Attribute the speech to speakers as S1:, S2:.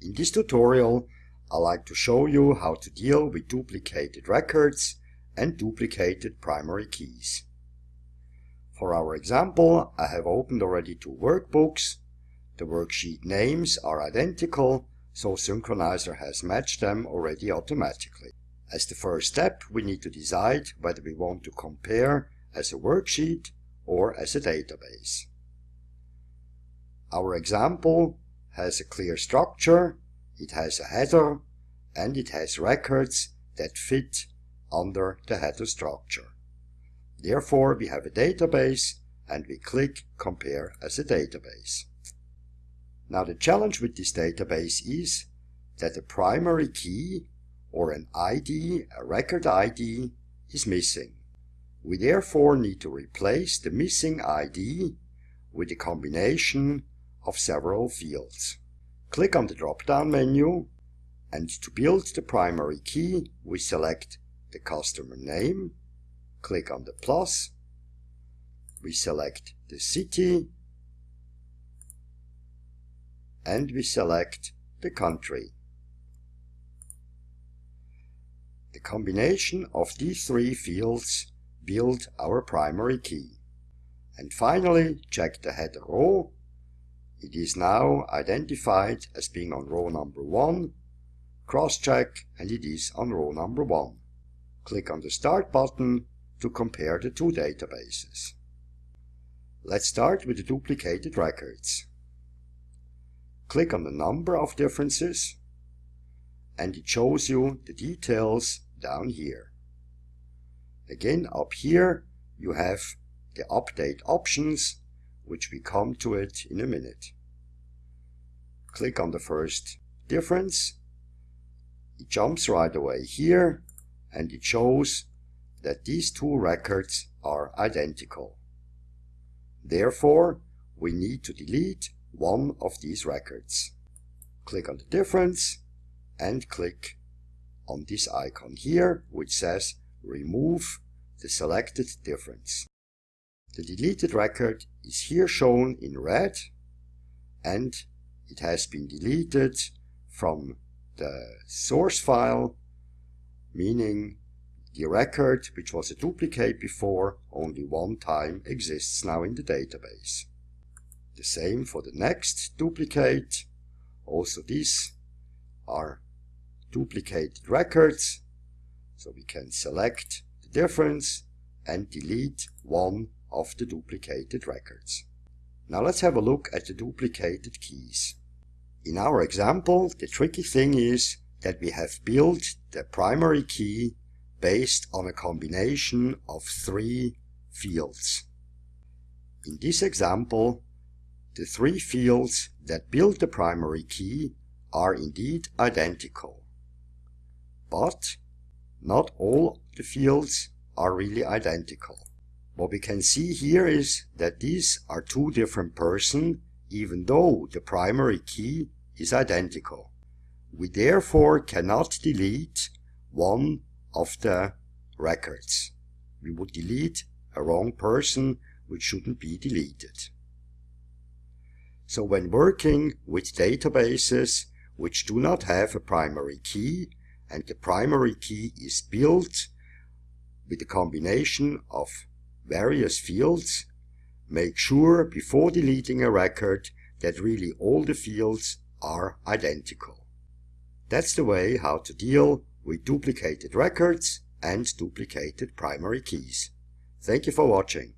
S1: In this tutorial, I like to show you how to deal with duplicated records and duplicated primary keys. For our example, I have opened already two workbooks. The worksheet names are identical, so Synchronizer has matched them already automatically. As the first step, we need to decide whether we want to compare as a worksheet or as a database. Our example has a clear structure, it has a header, and it has records that fit under the header structure. Therefore, we have a database and we click Compare as a database. Now the challenge with this database is that the primary key or an ID, a record ID, is missing. We therefore need to replace the missing ID with a combination of several fields. Click on the drop-down menu and to build the primary key we select the customer name, click on the plus, we select the city and we select the country. The combination of these three fields build our primary key. And finally, check the header row it is now identified as being on row number 1. Cross-check and it is on row number 1. Click on the Start button to compare the two databases. Let's start with the duplicated records. Click on the number of differences and it shows you the details down here. Again up here you have the update options which we come to it in a minute. Click on the first difference. It jumps right away here and it shows that these two records are identical. Therefore, we need to delete one of these records. Click on the difference and click on this icon here which says remove the selected difference. The deleted record is here shown in red and it has been deleted from the source file, meaning the record, which was a duplicate before, only one time exists now in the database. The same for the next duplicate. Also these are duplicated records, so we can select the difference and delete one of the duplicated records. Now let's have a look at the duplicated keys. In our example, the tricky thing is that we have built the primary key based on a combination of three fields. In this example, the three fields that build the primary key are indeed identical. But not all the fields are really identical. What we can see here is that these are two different persons even though the primary key is identical. We therefore cannot delete one of the records. We would delete a wrong person which shouldn't be deleted. So when working with databases which do not have a primary key and the primary key is built with a combination of various fields, make sure before deleting a record that really all the fields are identical. That's the way how to deal with duplicated records and duplicated primary keys. Thank you for watching.